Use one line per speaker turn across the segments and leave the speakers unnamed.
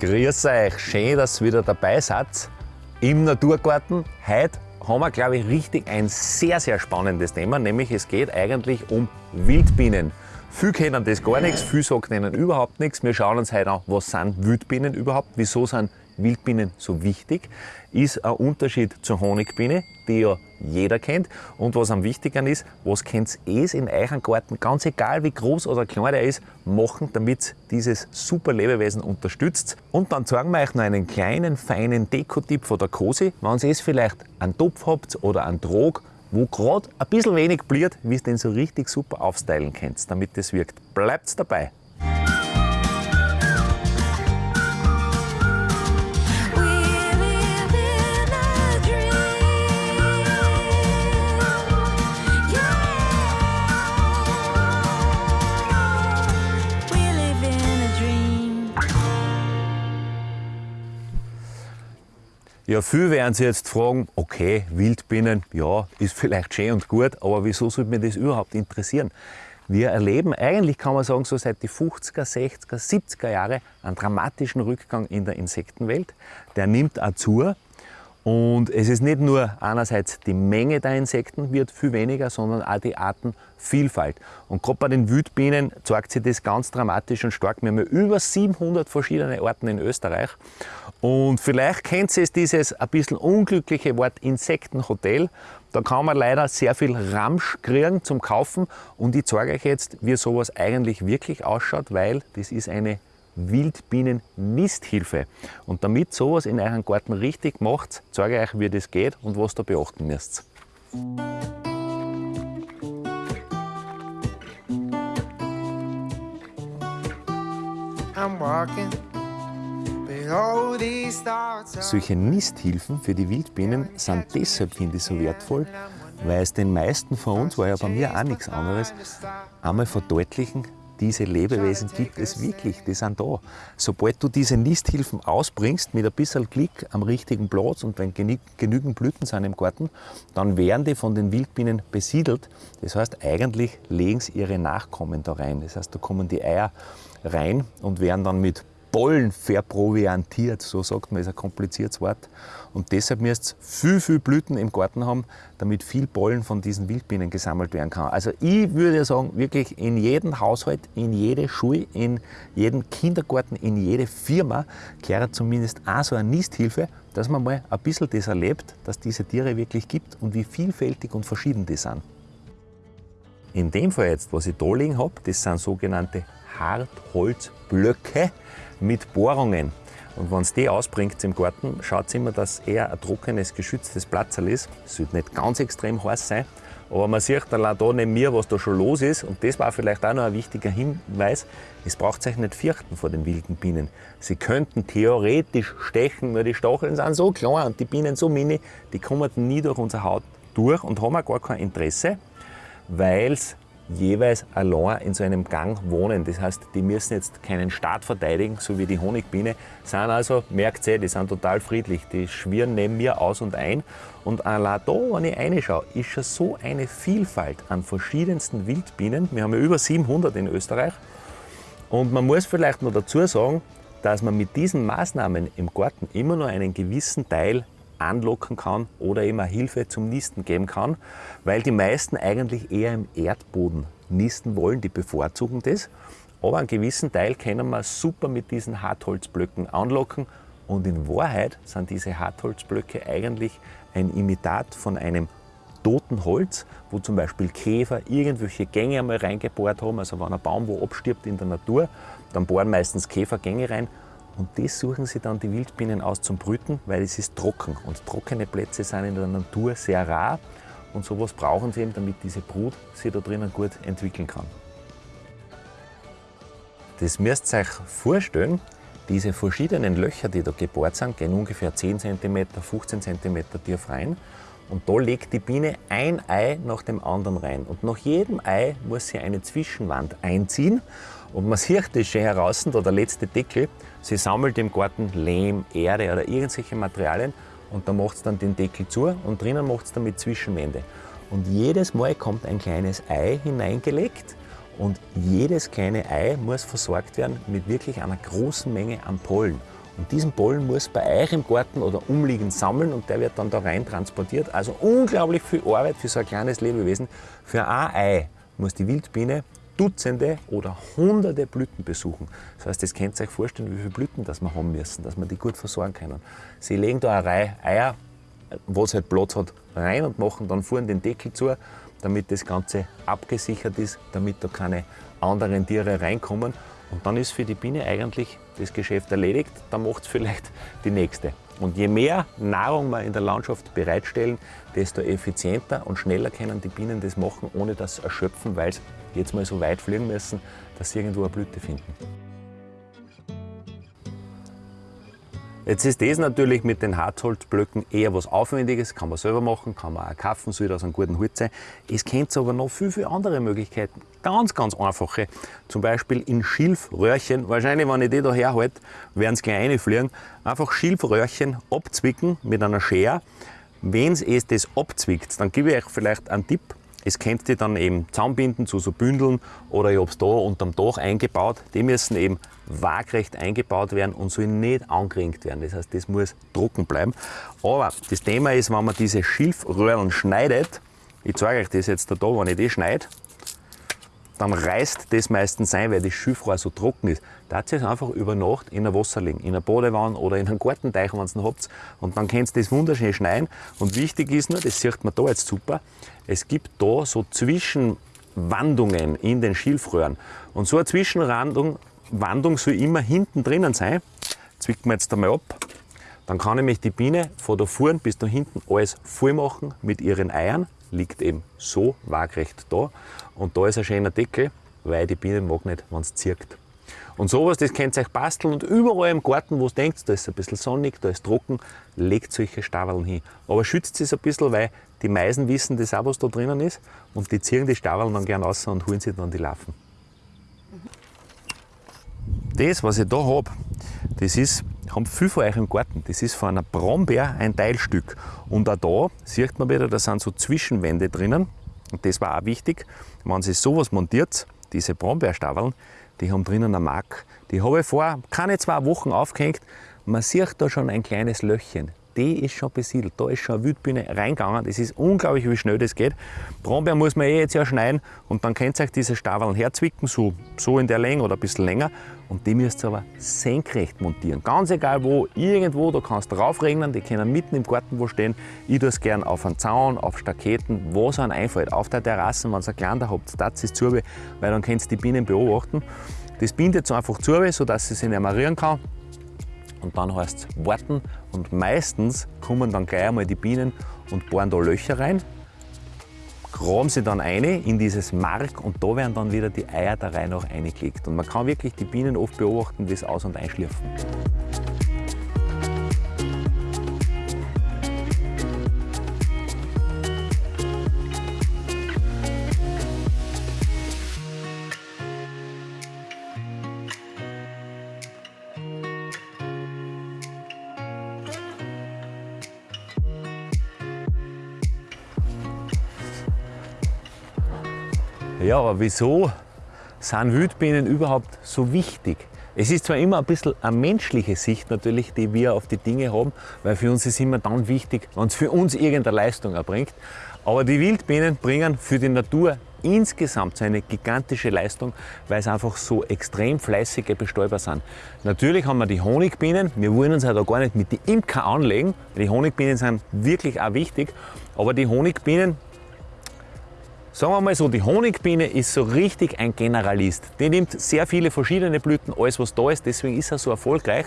Grüß euch, schön, dass ihr wieder dabei seid im Naturgarten. Heute haben wir, glaube ich, richtig ein sehr, sehr spannendes Thema, nämlich es geht eigentlich um Wildbienen. Viele kennen das gar nichts, viele sagen ihnen überhaupt nichts. Wir schauen uns heute an, was sind Wildbienen überhaupt, wieso sind Wildbienen so wichtig, ist ein Unterschied zur Honigbiene, die ja jeder kennt. Und was am wichtigsten ist, was könnt ihr in eurem Garten, ganz egal wie groß oder klein der ist, machen, damit dieses super Lebewesen unterstützt. Und dann zeigen wir euch noch einen kleinen, feinen Dekotipp von der Cosi, wenn ihr es vielleicht einen Topf habt oder einen Trog, wo gerade ein bisschen wenig bliert, wie ihr den so richtig super aufstylen könnt, damit das wirkt. Bleibt dabei! Ja, viele werden sich jetzt fragen, okay, Wildbienen, ja, ist vielleicht schön und gut, aber wieso sollte mich das überhaupt interessieren? Wir erleben eigentlich, kann man sagen, so seit die 50er, 60er, 70er Jahre einen dramatischen Rückgang in der Insektenwelt. Der nimmt auch zu. Und es ist nicht nur einerseits die Menge der Insekten wird viel weniger, sondern auch die Artenvielfalt. Und gerade bei den Wildbienen zeigt sich das ganz dramatisch und stark. Wir haben ja über 700 verschiedene Arten in Österreich. Und vielleicht kennt ihr dieses ein bisschen unglückliche Wort Insektenhotel. Da kann man leider sehr viel Ramsch kriegen zum Kaufen. Und ich zeige euch jetzt, wie sowas eigentlich wirklich ausschaut, weil das ist eine Wildbienen-Nisthilfe. Und damit sowas in eurem Garten richtig macht, zeige ich euch, wie das geht und was da beachten müsst. Solche Nisthilfen für die Wildbienen sind deshalb, finde ich, so wertvoll, weil es den meisten von uns, war ja bei mir auch nichts anderes, einmal verdeutlichen, diese Lebewesen gibt es wirklich, die sind da. Sobald du diese Nisthilfen ausbringst, mit ein bisschen Klick am richtigen Platz und wenn genügend Blüten sind im Garten, dann werden die von den Wildbienen besiedelt. Das heißt, eigentlich legen sie ihre Nachkommen da rein. Das heißt, da kommen die Eier rein und werden dann mit Pollen verproviantiert, so sagt man, ist ein kompliziertes Wort. Und deshalb müsst ihr viel, viel Blüten im Garten haben, damit viel Pollen von diesen Wildbienen gesammelt werden kann. Also ich würde sagen, wirklich in jedem Haushalt, in jede Schule, in jeden Kindergarten, in jede Firma gehört zumindest auch so eine Nisthilfe, dass man mal ein bisschen das erlebt, dass diese Tiere wirklich gibt und wie vielfältig und verschieden die sind. In dem Fall jetzt, was ich da liegen habe, das sind sogenannte Hartholzblöcke mit Bohrungen. Und wenn es die ausbringt im Garten, schaut immer, dass eher ein trockenes, geschütztes Platzerl ist. Es sollte nicht ganz extrem heiß sein, aber man sieht allein da neben mir, was da schon los ist. Und das war vielleicht auch noch ein wichtiger Hinweis. Es braucht sich nicht fürchten vor den wilden Bienen. Sie könnten theoretisch stechen, nur die Stacheln sind so klein und die Bienen so mini, die kommen nie durch unsere Haut durch und haben auch gar kein Interesse, weil es jeweils allein in so einem Gang wohnen. Das heißt, die müssen jetzt keinen Staat verteidigen, so wie die Honigbiene, sind also, merkt ihr, die sind total friedlich. Die schwirren neben mir aus und ein. Und allein da, wenn ich reinschaue, ist schon so eine Vielfalt an verschiedensten Wildbienen. Wir haben ja über 700 in Österreich. Und man muss vielleicht noch dazu sagen, dass man mit diesen Maßnahmen im Garten immer nur einen gewissen Teil anlocken kann oder eben eine Hilfe zum Nisten geben kann, weil die meisten eigentlich eher im Erdboden nisten wollen, die bevorzugen das. Aber einen gewissen Teil können wir super mit diesen Hartholzblöcken anlocken und in Wahrheit sind diese Hartholzblöcke eigentlich ein Imitat von einem toten Holz, wo zum Beispiel Käfer irgendwelche Gänge einmal reingebohrt haben. Also wenn ein Baum wo abstirbt in der Natur, dann bohren meistens Käfer Gänge rein und das suchen sie dann die Wildbienen aus zum Brüten, weil es ist trocken. Und trockene Plätze sind in der Natur sehr rar. Und sowas brauchen sie eben, damit diese Brut sich da drinnen gut entwickeln kann. Das müsst ihr euch vorstellen, diese verschiedenen Löcher, die da gebohrt sind, gehen ungefähr 10 cm, 15 cm tief rein. Und da legt die Biene ein Ei nach dem anderen rein. Und nach jedem Ei muss sie eine Zwischenwand einziehen. Und man sieht das schon heraus, da der letzte Deckel, sie sammelt im Garten Lehm, Erde oder irgendwelche Materialien und da macht es dann den Deckel zu und drinnen macht es damit Zwischenwände. Und jedes Mal kommt ein kleines Ei hineingelegt und jedes kleine Ei muss versorgt werden mit wirklich einer großen Menge an Pollen. Und diesen Pollen muss bei euch im Garten oder umliegend sammeln und der wird dann da rein transportiert. Also unglaublich viel Arbeit für so ein kleines Lebewesen. Für ein Ei muss die Wildbiene Dutzende oder Hunderte Blüten besuchen. Das heißt, das könnt ihr euch vorstellen, wie viele Blüten das wir haben müssen, dass wir die gut versorgen können. Sie legen da eine Reihe Eier, wo es halt Platz hat, rein und machen dann vorne den Deckel zu, damit das Ganze abgesichert ist, damit da keine anderen Tiere reinkommen. Und dann ist für die Biene eigentlich das Geschäft erledigt, dann macht es vielleicht die nächste. Und je mehr Nahrung wir in der Landschaft bereitstellen, desto effizienter und schneller können die Bienen das machen, ohne dass sie erschöpfen, weil sie jetzt mal so weit fliegen müssen, dass sie irgendwo eine Blüte finden. Jetzt ist das natürlich mit den Harzholzblöcken eher was Aufwendiges, kann man selber machen, kann man auch kaufen, soll aus einem guten Holz sein. Es kennt aber noch viel, viele andere Möglichkeiten, ganz, ganz einfache. Zum Beispiel in Schilfröhrchen, wahrscheinlich wenn ich die da herhalte, werden sie gleich reinfliegen. Einfach Schilfröhrchen abzwicken mit einer Schere. Wenn es das abzwickt, dann gebe ich euch vielleicht einen Tipp, es könnt ihr dann eben zusammenbinden zu so Bündeln oder ich habe es da unterm Dach eingebaut. Die müssen eben waagrecht eingebaut werden und sollen nicht angeringt werden. Das heißt, das muss trocken bleiben. Aber das Thema ist, wenn man diese Schilfröhren schneidet, ich zeige euch das jetzt da, wenn ich das schneide, dann reißt das meistens ein, weil das Schilfrohr so trocken ist. Da es einfach über Nacht in der Wasser liegen, in einer Badewanne oder in einem Gartenteich, wenn ihr ihn habt. Und dann könnt ihr das wunderschön schneiden. Und wichtig ist nur, das sieht man da jetzt super, es gibt da so Zwischenwandungen in den Schilfröhren. Und so eine Zwischenwandung Wandung soll immer hinten drinnen sein. Zwicken wir jetzt einmal ab. Dann kann nämlich die Biene von da vorn bis da hinten alles voll machen mit ihren Eiern. Liegt eben so waagrecht da. Und da ist ein schöner Deckel, weil die Biene mag nicht, wenn es zirkt. Und sowas, das könnt ihr euch basteln und überall im Garten, wo ihr denkt, da ist ein bisschen sonnig, da ist trocken, legt solche Staveln hin. Aber schützt es ein bisschen, weil die Meisen wissen das auch, was da drinnen ist und die ziehen die Staveln dann gern raus und holen sich dann die Larven. Das, was ich da habe, das ist, haben viele von euch im Garten, das ist von einer Brombeer ein Teilstück. Und auch da sieht man wieder, da sind so Zwischenwände drinnen. Und das war auch wichtig, wenn Sie sowas montiert, diese Brombeerstaveln, die haben drinnen eine Mark. Die habe ich vor keine zwei Wochen aufgehängt. Man sieht da schon ein kleines Löchchen. Die ist schon besiedelt. Da ist schon eine Wildbiene reingegangen. Das ist unglaublich, wie schnell das geht. Brombeer muss man eh jetzt ja schneiden und dann könnt ihr euch diese Staveln herzwicken, so, so in der Länge oder ein bisschen länger. Und die müsst ihr aber senkrecht montieren. Ganz egal wo, irgendwo, da kannst du draufregnen, die können mitten im Garten wo stehen. Ich tue es gerne auf einen Zaun, auf Staketen, wo es einem einfällt. Auf der Terrasse, wenn ihr einen kleinen habt, das ist zu, weil dann könnt ihr die Bienen beobachten. Das bindet so einfach zu, sodass sie sich nicht mehr rühren kann. Und dann heißt es warten und meistens kommen dann gleich einmal die Bienen und bohren da Löcher rein, graben sie dann eine in dieses Mark und da werden dann wieder die Eier der Reihe nach eingelegt. Und man kann wirklich die Bienen oft beobachten, wie sie aus- und einschlürfen. Ja, aber wieso sind Wildbienen überhaupt so wichtig? Es ist zwar immer ein bisschen eine menschliche Sicht natürlich, die wir auf die Dinge haben, weil für uns ist immer dann wichtig, wenn es für uns irgendeine Leistung erbringt. Aber die Wildbienen bringen für die Natur insgesamt so eine gigantische Leistung, weil sie einfach so extrem fleißige Bestäuber sind. Natürlich haben wir die Honigbienen, wir wollen uns ja da gar nicht mit den Imker anlegen, die Honigbienen sind wirklich auch wichtig, aber die Honigbienen Sagen wir mal so, die Honigbiene ist so richtig ein Generalist. Die nimmt sehr viele verschiedene Blüten, alles was da ist, deswegen ist er so erfolgreich.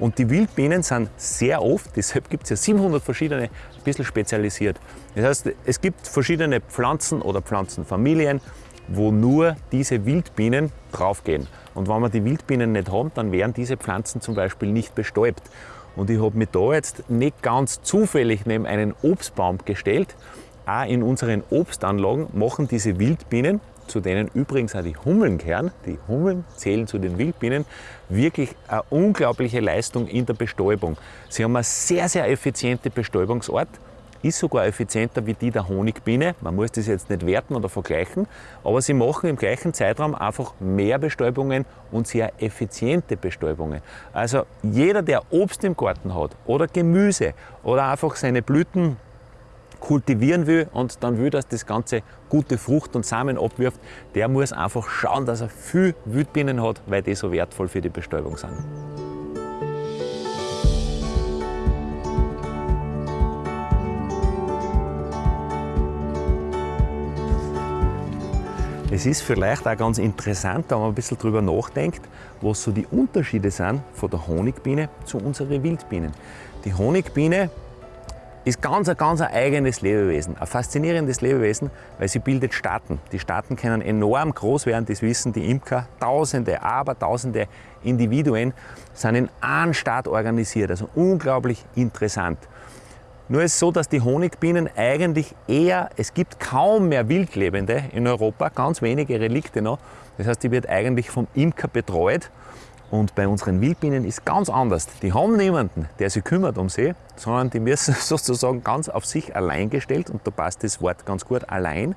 Und die Wildbienen sind sehr oft, deshalb gibt es ja 700 verschiedene, ein bisschen spezialisiert. Das heißt, es gibt verschiedene Pflanzen oder Pflanzenfamilien, wo nur diese Wildbienen draufgehen. Und wenn wir die Wildbienen nicht haben, dann werden diese Pflanzen zum Beispiel nicht bestäubt. Und ich habe mich da jetzt nicht ganz zufällig neben einen Obstbaum gestellt, auch in unseren Obstanlagen machen diese Wildbienen, zu denen übrigens auch die Hummeln gehören, die Hummeln zählen zu den Wildbienen, wirklich eine unglaubliche Leistung in der Bestäubung. Sie haben eine sehr, sehr effiziente Bestäubungsart. ist sogar effizienter wie die der Honigbiene. Man muss das jetzt nicht werten oder vergleichen, aber sie machen im gleichen Zeitraum einfach mehr Bestäubungen und sehr effiziente Bestäubungen. Also jeder, der Obst im Garten hat oder Gemüse oder einfach seine Blüten kultivieren will und dann will, dass das Ganze gute Frucht und Samen abwirft, der muss einfach schauen, dass er viel Wildbienen hat, weil die so wertvoll für die Bestäubung sind. Es ist vielleicht auch ganz interessant, wenn man ein bisschen darüber nachdenkt, was so die Unterschiede sind von der Honigbiene zu unseren Wildbienen. Die Honigbiene ist ganz ein ganz ein eigenes Lebewesen, ein faszinierendes Lebewesen, weil sie bildet Staaten. Die Staaten können enorm groß werden, das wissen die Imker. Tausende, aber tausende Individuen sind in einem Staat organisiert, also unglaublich interessant. Nur ist es so, dass die Honigbienen eigentlich eher, es gibt kaum mehr Wildlebende in Europa, ganz wenige Relikte noch. Das heißt, die wird eigentlich vom Imker betreut. Und bei unseren Wildbienen ist ganz anders. Die haben niemanden, der sich kümmert um sie, sondern die müssen sozusagen ganz auf sich allein gestellt. Und da passt das Wort ganz gut, allein,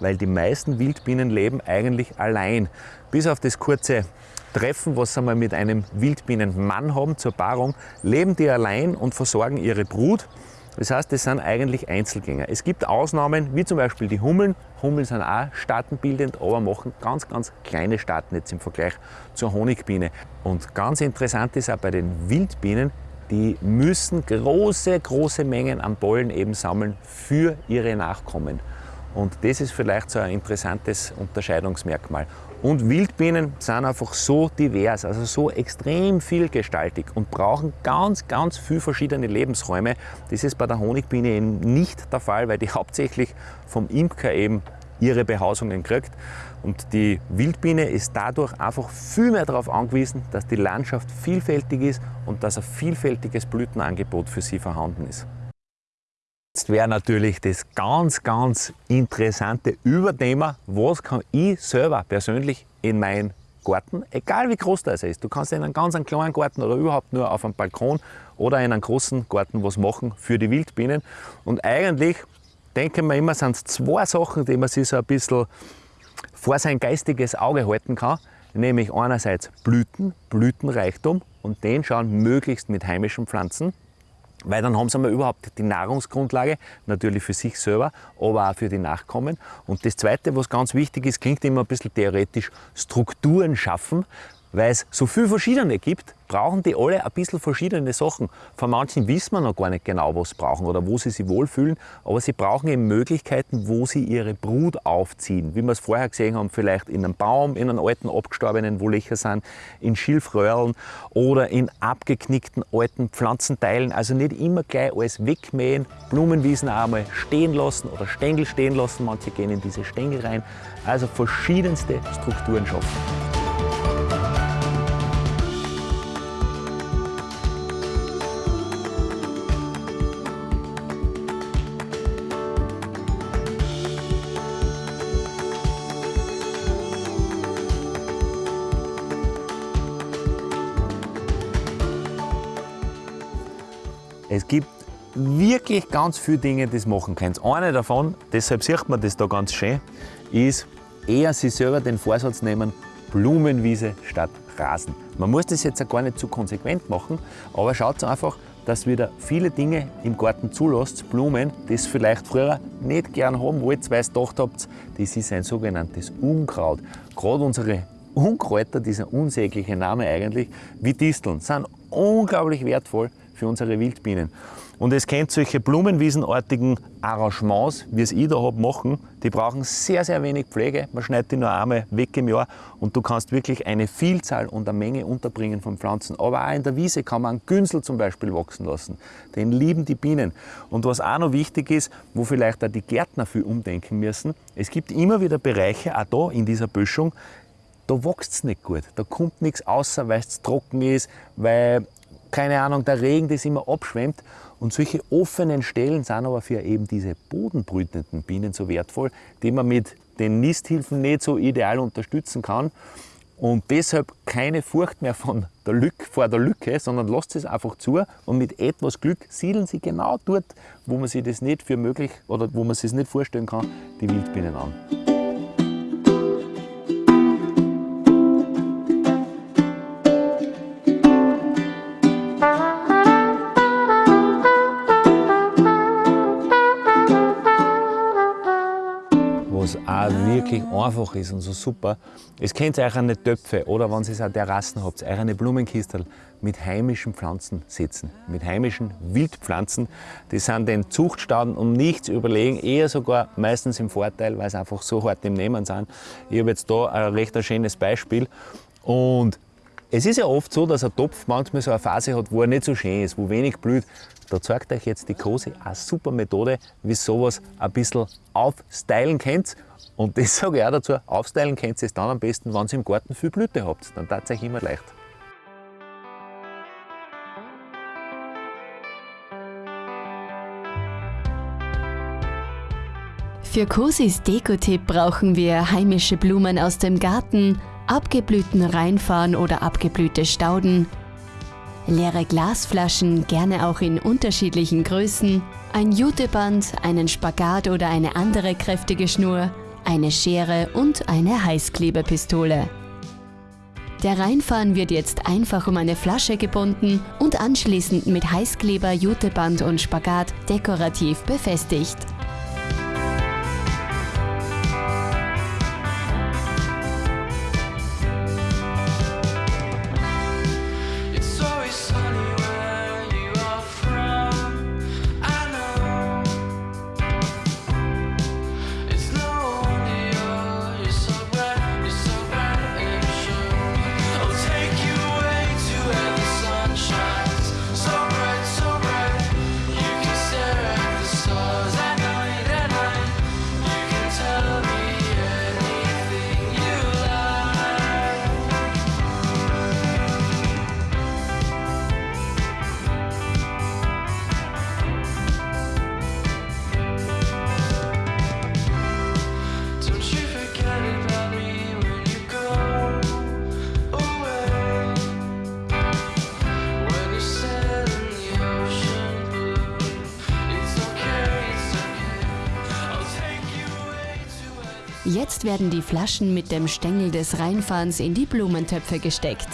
weil die meisten Wildbienen leben eigentlich allein. Bis auf das kurze Treffen, was mal mit einem Wildbienenmann haben zur Paarung, leben die allein und versorgen ihre Brut. Das heißt, das sind eigentlich Einzelgänger. Es gibt Ausnahmen, wie zum Beispiel die Hummeln. Hummeln sind auch staatenbildend, aber machen ganz, ganz kleine Staaten jetzt im Vergleich zur Honigbiene. Und ganz interessant ist auch bei den Wildbienen, die müssen große, große Mengen an Pollen eben sammeln für ihre Nachkommen. Und das ist vielleicht so ein interessantes Unterscheidungsmerkmal. Und Wildbienen sind einfach so divers, also so extrem vielgestaltig und brauchen ganz, ganz viele verschiedene Lebensräume. Das ist bei der Honigbiene eben nicht der Fall, weil die hauptsächlich vom Imker eben ihre Behausungen kriegt. Und die Wildbiene ist dadurch einfach viel mehr darauf angewiesen, dass die Landschaft vielfältig ist und dass ein vielfältiges Blütenangebot für sie vorhanden ist. Jetzt wäre natürlich das ganz, ganz interessante Überthema, was kann ich selber persönlich in meinen Garten, egal wie groß das ist, du kannst in einem ganz kleinen Garten oder überhaupt nur auf einem Balkon oder in einem großen Garten was machen für die Wildbienen. Und eigentlich denken wir immer, sind es zwei Sachen, die man sich so ein bisschen vor sein geistiges Auge halten kann. Nämlich einerseits Blüten, Blütenreichtum und den schauen möglichst mit heimischen Pflanzen weil dann haben sie mal überhaupt die Nahrungsgrundlage, natürlich für sich selber, aber auch für die Nachkommen. Und das Zweite, was ganz wichtig ist, klingt immer ein bisschen theoretisch, Strukturen schaffen, weil es so viele verschiedene gibt, brauchen die alle ein bisschen verschiedene Sachen. Von manchen wissen wir noch gar nicht genau, was sie brauchen oder wo sie sich wohlfühlen, aber sie brauchen eben Möglichkeiten, wo sie ihre Brut aufziehen. Wie wir es vorher gesehen haben, vielleicht in einem Baum, in einem alten abgestorbenen, wo Löcher sind, in Schilfröhreln oder in abgeknickten alten Pflanzenteilen. Also nicht immer gleich alles wegmähen, Blumenwiesen auch einmal stehen lassen oder Stängel stehen lassen. Manche gehen in diese Stängel rein. Also verschiedenste Strukturen schaffen. Wirklich ganz viele Dinge, die machen können. Eine davon, deshalb sieht man das da ganz schön, ist eher sich selber den Vorsatz nehmen, Blumenwiese statt Rasen. Man muss das jetzt auch gar nicht zu konsequent machen, aber schaut einfach, dass wieder viele Dinge im Garten zulässt, Blumen, die es vielleicht früher nicht gern haben wollt, weil ihr gedacht habt, das ist ein sogenanntes Unkraut. Gerade unsere Unkräuter, dieser unsägliche Name eigentlich, wie Disteln, sind unglaublich wertvoll für unsere Wildbienen. Und es kennt solche blumenwiesenartigen Arrangements, wie es ich da habe, machen. Die brauchen sehr, sehr wenig Pflege. Man schneidet die nur einmal weg im Jahr und du kannst wirklich eine Vielzahl und eine Menge unterbringen von Pflanzen. Aber auch in der Wiese kann man einen Günsel zum Beispiel wachsen lassen. Den lieben die Bienen. Und was auch noch wichtig ist, wo vielleicht auch die Gärtner viel umdenken müssen, es gibt immer wieder Bereiche, auch da in dieser Böschung, da wächst es nicht gut. Da kommt nichts außer, weil es trocken ist, weil keine Ahnung, der Regen das immer abschwemmt. Und solche offenen Stellen sind aber für eben diese bodenbrütenden Bienen so wertvoll, die man mit den Nisthilfen nicht so ideal unterstützen kann. Und deshalb keine Furcht mehr von der Lücke, vor der Lücke, sondern lasst es einfach zu und mit etwas Glück siedeln sie genau dort, wo man sich das nicht für möglich oder wo man sich das nicht vorstellen kann, die Wildbienen an. Wirklich einfach ist und so super. Es kennt euch eine Töpfe oder wenn ihr auch Terrassen habt, eine Blumenkistel mit heimischen Pflanzen setzen, mit heimischen Wildpflanzen. Die sind den Zuchtstauden um nichts überlegen, eher sogar meistens im Vorteil, weil sie einfach so hart im Nehmen sind. Ich habe jetzt da ein recht schönes Beispiel und es ist ja oft so, dass ein Topf manchmal so eine Phase hat, wo er nicht so schön ist, wo wenig blüht. Da zeigt euch jetzt die Kose eine super Methode, wie sowas ein bisschen aufstylen könnt. Und das sage ich auch dazu, aufstylen könnt ihr es dann am besten, wenn ihr im Garten viel Blüte habt. Dann tat es euch immer leicht.
Für Cosis Dekotipp brauchen wir heimische Blumen aus dem Garten, abgeblühten Rheinfarn oder abgeblühte Stauden, leere Glasflaschen, gerne auch in unterschiedlichen Größen, ein Juteband, einen Spagat oder eine andere kräftige Schnur, eine Schere und eine Heißklebepistole. Der Reinfahren wird jetzt einfach um eine Flasche gebunden und anschließend mit Heißkleber, Juteband und Spagat dekorativ befestigt. Jetzt werden die Flaschen mit dem Stängel des Reinfahrens in die Blumentöpfe gesteckt.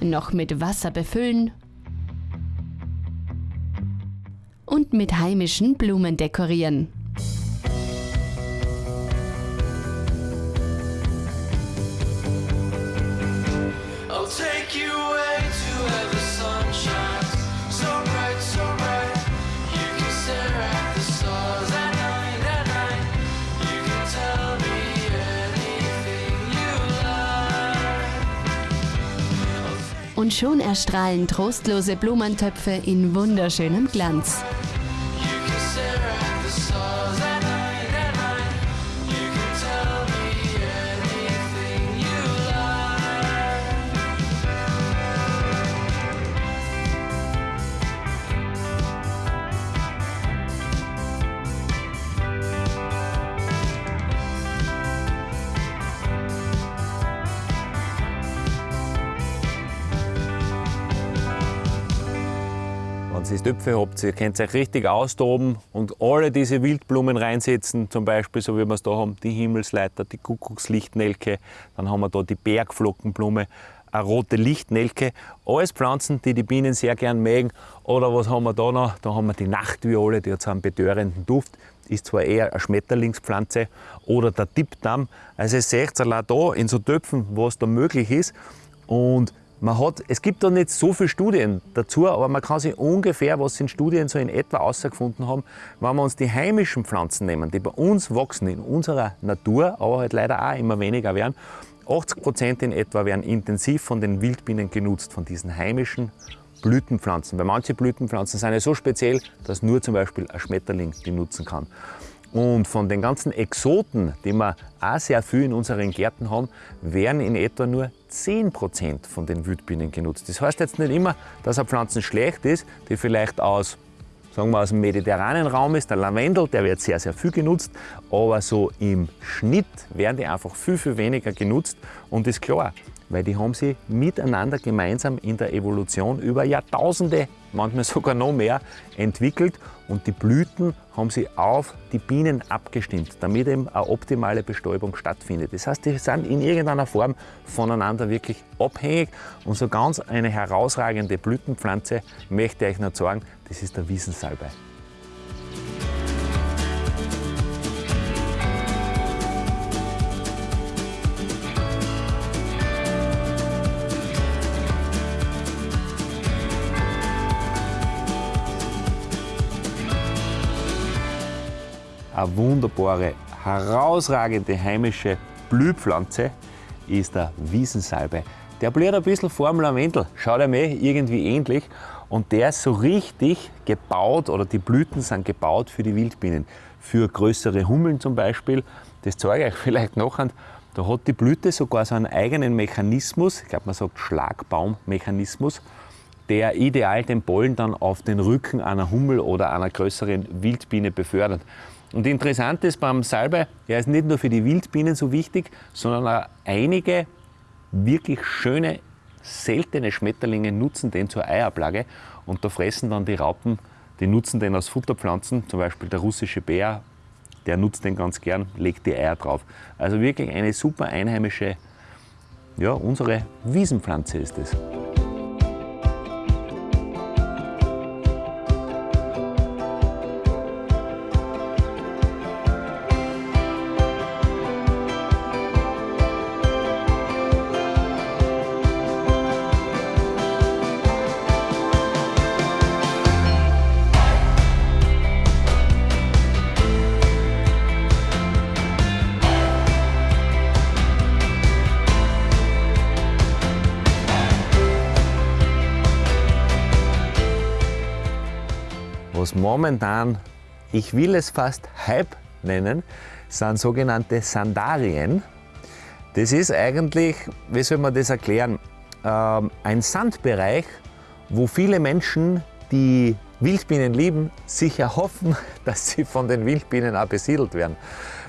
Noch mit Wasser befüllen und mit heimischen Blumen dekorieren. Und schon erstrahlen trostlose Blumentöpfe in wunderschönem Glanz.
Wenn ihr Töpfe habt, ihr könnt euch richtig austoben und alle diese Wildblumen reinsetzen, zum Beispiel, so wie wir es da haben, die Himmelsleiter, die Kuckuckslichtnelke, dann haben wir da die Bergflockenblume, eine rote Lichtnelke, alles Pflanzen, die die Bienen sehr gern mögen. Oder was haben wir da noch? Da haben wir die Nachtviole, die hat so einen betörenden Duft, ist zwar eher eine Schmetterlingspflanze, oder der Tippdamm. Also ihr seht allein da in so Töpfen, was da möglich ist. Und man hat, es gibt da nicht so viele Studien dazu, aber man kann sich ungefähr, was in Studien so in etwa herausgefunden haben, wenn wir uns die heimischen Pflanzen nehmen, die bei uns wachsen, in unserer Natur, aber halt leider auch immer weniger werden, 80 Prozent in etwa werden intensiv von den Wildbienen genutzt, von diesen heimischen Blütenpflanzen. Weil manche Blütenpflanzen sind ja so speziell, dass nur zum Beispiel ein Schmetterling die nutzen kann. Und von den ganzen Exoten, die wir auch sehr viel in unseren Gärten haben, werden in etwa nur 10% von den Wildbienen genutzt. Das heißt jetzt nicht immer, dass eine Pflanze schlecht ist, die vielleicht aus sagen wir aus dem mediterranen Raum ist, der Lavendel, der wird sehr, sehr viel genutzt, aber so im Schnitt werden die einfach viel, viel weniger genutzt und ist klar, weil die haben sie miteinander gemeinsam in der Evolution über Jahrtausende, manchmal sogar noch mehr, entwickelt und die Blüten haben sie auf die Bienen abgestimmt, damit eben eine optimale Bestäubung stattfindet. Das heißt, die sind in irgendeiner Form voneinander wirklich abhängig und so ganz eine herausragende Blütenpflanze möchte ich euch noch sagen, das ist der Wiesensalbei. Eine wunderbare, herausragende heimische Blühpflanze ist der Wiesensalbei. Der blüht ein bisschen vor dem Lavendel, schaut ihm irgendwie ähnlich. Und der ist so richtig gebaut oder die Blüten sind gebaut für die Wildbienen. Für größere Hummeln zum Beispiel. Das zeige ich euch vielleicht noch. Da hat die Blüte sogar so einen eigenen Mechanismus, ich glaube man sagt Schlagbaummechanismus, der ideal den Pollen dann auf den Rücken einer Hummel oder einer größeren Wildbiene befördert. Und interessant ist beim Salbei, er ist nicht nur für die Wildbienen so wichtig, sondern auch einige wirklich schöne, seltene Schmetterlinge nutzen den zur Eiablage und da fressen dann die Raupen, die nutzen den als Futterpflanzen, zum Beispiel der russische Bär, der nutzt den ganz gern, legt die Eier drauf. Also wirklich eine super einheimische, ja, unsere Wiesenpflanze ist es. Was momentan, ich will es fast Hype nennen, sind sogenannte Sandarien. Das ist eigentlich, wie soll man das erklären, ähm, ein Sandbereich, wo viele Menschen, die Wildbienen lieben, sich erhoffen, dass sie von den Wildbienen auch besiedelt werden.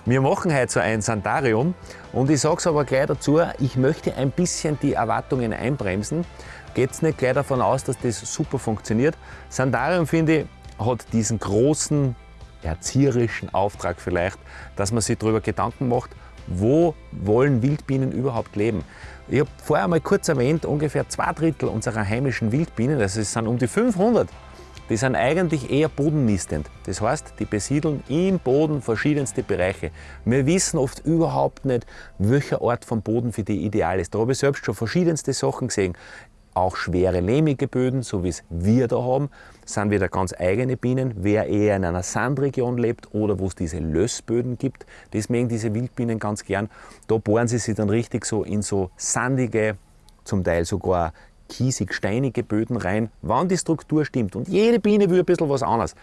Wir machen heute so ein Sandarium und ich sage es aber gleich dazu, ich möchte ein bisschen die Erwartungen einbremsen. Geht nicht gleich davon aus, dass das super funktioniert. Sandarium finde ich hat diesen großen erzieherischen Auftrag vielleicht, dass man sich darüber Gedanken macht, wo wollen Wildbienen überhaupt leben. Ich habe vorher mal kurz erwähnt, ungefähr zwei Drittel unserer heimischen Wildbienen, also es sind um die 500, die sind eigentlich eher bodennistend. Das heißt, die besiedeln im Boden verschiedenste Bereiche. Wir wissen oft überhaupt nicht, welcher Ort vom Boden für die ideal ist. Da habe ich selbst schon verschiedenste Sachen gesehen auch schwere lehmige Böden, so wie es wir da haben, sind wieder ganz eigene Bienen. Wer eher in einer Sandregion lebt oder wo es diese Lössböden gibt, das mögen diese Wildbienen ganz gern. Da bohren sie sich dann richtig so in so sandige, zum Teil sogar kiesig-steinige Böden rein, wann die Struktur stimmt. Und jede Biene will ein bisschen was anderes.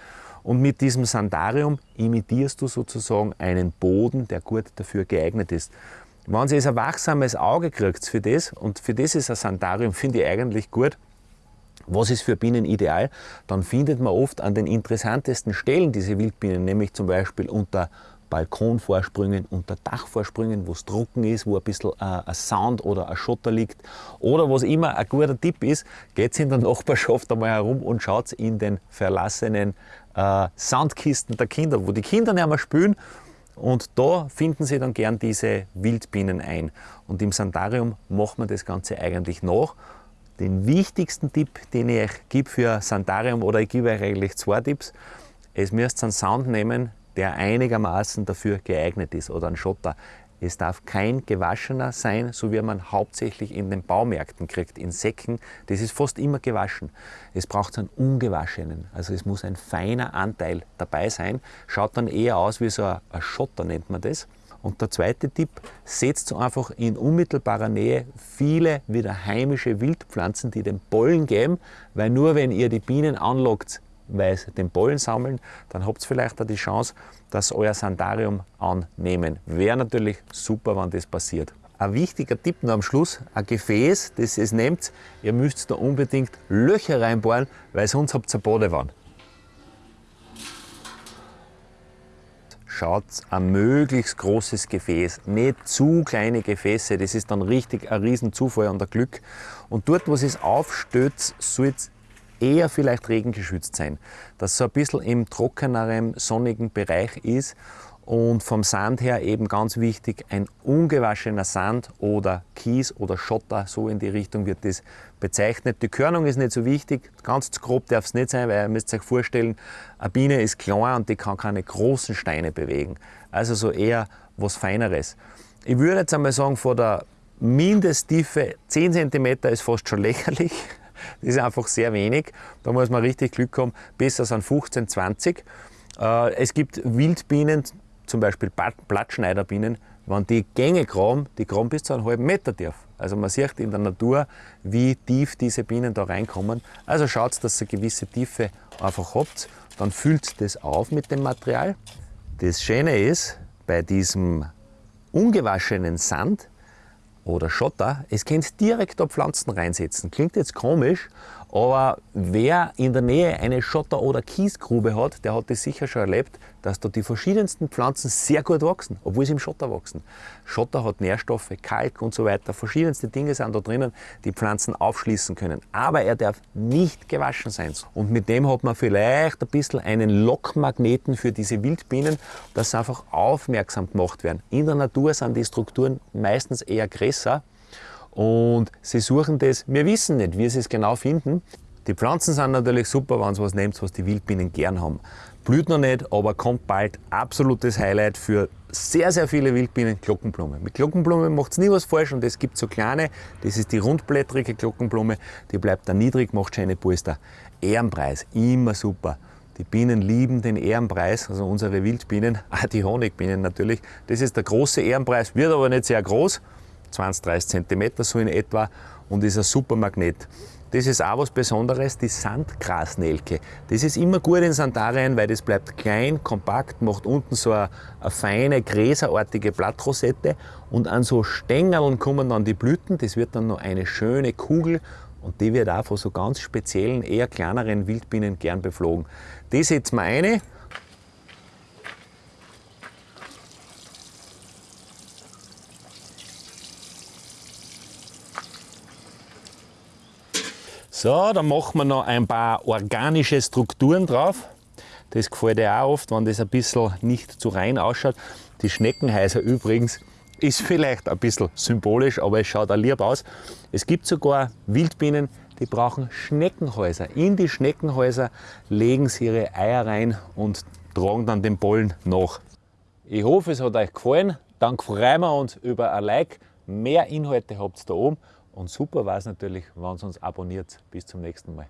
Und mit diesem Sandarium imitierst du sozusagen einen Boden, der gut dafür geeignet ist. Wenn sie ein wachsames Auge kriegt für das, und für das ist ein Sandarium, finde ich eigentlich gut, was ist für Bienen ideal, dann findet man oft an den interessantesten Stellen diese Wildbienen, nämlich zum Beispiel unter Balkonvorsprüngen, unter Dachvorsprüngen, wo es trocken ist, wo ein bisschen äh, ein Sand oder ein Schotter liegt. Oder was immer ein guter Tipp ist, geht in der Nachbarschaft einmal herum und schaut in den verlassenen äh, Sandkisten der Kinder, wo die Kinder nicht mehr spülen und da finden Sie dann gern diese Wildbienen ein. Und im Sandarium macht man das Ganze eigentlich nach. Den wichtigsten Tipp, den ich euch gebe für Sandarium, oder ich gebe euch eigentlich zwei Tipps. Es müsst einen Sand nehmen, der einigermaßen dafür geeignet ist oder ein Schotter. Es darf kein gewaschener sein, so wie man hauptsächlich in den Baumärkten kriegt, in Säcken. Das ist fast immer gewaschen. Es braucht einen ungewaschenen. Also es muss ein feiner Anteil dabei sein. Schaut dann eher aus wie so ein Schotter, nennt man das. Und der zweite Tipp, setzt einfach in unmittelbarer Nähe viele wieder heimische Wildpflanzen, die den Pollen geben, weil nur wenn ihr die Bienen anlockt, weil sie den Pollen sammeln, dann habt ihr vielleicht auch die Chance, dass euer Sandarium annehmen. Wäre natürlich super, wenn das passiert. ein wichtiger Tipp noch am Schluss, ein Gefäß, das ihr nehmt, ihr müsst da unbedingt Löcher reinbohren, weil sonst habt ihr eine Badewanne. Schaut ein möglichst großes Gefäß, nicht zu kleine Gefäße, das ist dann richtig ein riesen Zufall an der Glück. Und dort, wo es aufstößt, soll eher vielleicht regengeschützt sein, dass so ein bisschen im trockeneren, sonnigen Bereich ist und vom Sand her eben ganz wichtig, ein ungewaschener Sand oder Kies oder Schotter, so in die Richtung wird das bezeichnet. Die Körnung ist nicht so wichtig, ganz zu grob darf es nicht sein, weil ihr müsst euch vorstellen, eine Biene ist klein und die kann keine großen Steine bewegen. Also so eher was Feineres. Ich würde jetzt einmal sagen, vor der Mindesttiefe 10 cm ist fast schon lächerlich. Das ist einfach sehr wenig. Da muss man richtig Glück haben. Besser sind 15, 20. Äh, es gibt Wildbienen, zum Beispiel Blattschneiderbienen, wenn die Gänge graben, die graben bis zu einem halben Meter tief. Also man sieht in der Natur, wie tief diese Bienen da reinkommen. Also schaut, dass ihr eine gewisse Tiefe einfach habt. Dann füllt das auf mit dem Material. Das Schöne ist, bei diesem ungewaschenen Sand oder Schotter, es könnt direkt auf Pflanzen reinsetzen. Klingt jetzt komisch, aber wer in der Nähe eine Schotter- oder Kiesgrube hat, der hat das sicher schon erlebt, dass da die verschiedensten Pflanzen sehr gut wachsen, obwohl sie im Schotter wachsen. Schotter hat Nährstoffe, Kalk und so weiter. Verschiedenste Dinge sind da drinnen, die Pflanzen aufschließen können. Aber er darf nicht gewaschen sein. Und mit dem hat man vielleicht ein bisschen einen Lockmagneten für diese Wildbienen, dass sie einfach aufmerksam gemacht werden. In der Natur sind die Strukturen meistens eher größer und sie suchen das, wir wissen nicht, wie sie es genau finden. Die Pflanzen sind natürlich super, wenn sie was nehmt, was die Wildbienen gern haben. Blüht noch nicht, aber kommt bald. Absolutes Highlight für sehr, sehr viele Wildbienen, Glockenblume. Mit Glockenblume macht es nie was falsch und es gibt so kleine, das ist die rundblättrige Glockenblume, die bleibt da niedrig, macht schöne Polster. Ehrenpreis, immer super. Die Bienen lieben den Ehrenpreis, also unsere Wildbienen, auch die Honigbienen natürlich. Das ist der große Ehrenpreis, wird aber nicht sehr groß. 20, 30 cm so in etwa und ist ein super Magnet. Das ist auch was Besonderes, die Sandgrasnelke. Das ist immer gut in Sandarien, weil das bleibt klein, kompakt, macht unten so eine, eine feine, gräserartige Blattrosette und an so Stängeln kommen dann die Blüten. Das wird dann noch eine schöne Kugel und die wird auch von so ganz speziellen, eher kleineren Wildbienen gern beflogen. Die setzen wir eine So, dann machen wir noch ein paar organische Strukturen drauf. Das gefällt dir auch oft, wenn das ein bisschen nicht zu rein ausschaut. Die Schneckenhäuser übrigens ist vielleicht ein bisschen symbolisch, aber es schaut auch lieb aus. Es gibt sogar Wildbienen, die brauchen Schneckenhäuser. In die Schneckenhäuser legen sie ihre Eier rein und tragen dann den Pollen nach. Ich hoffe, es hat euch gefallen. Dann freuen wir uns über ein Like. Mehr Inhalte habt ihr da oben und super war es natürlich, wenn ihr uns abonniert. Bis zum nächsten Mal.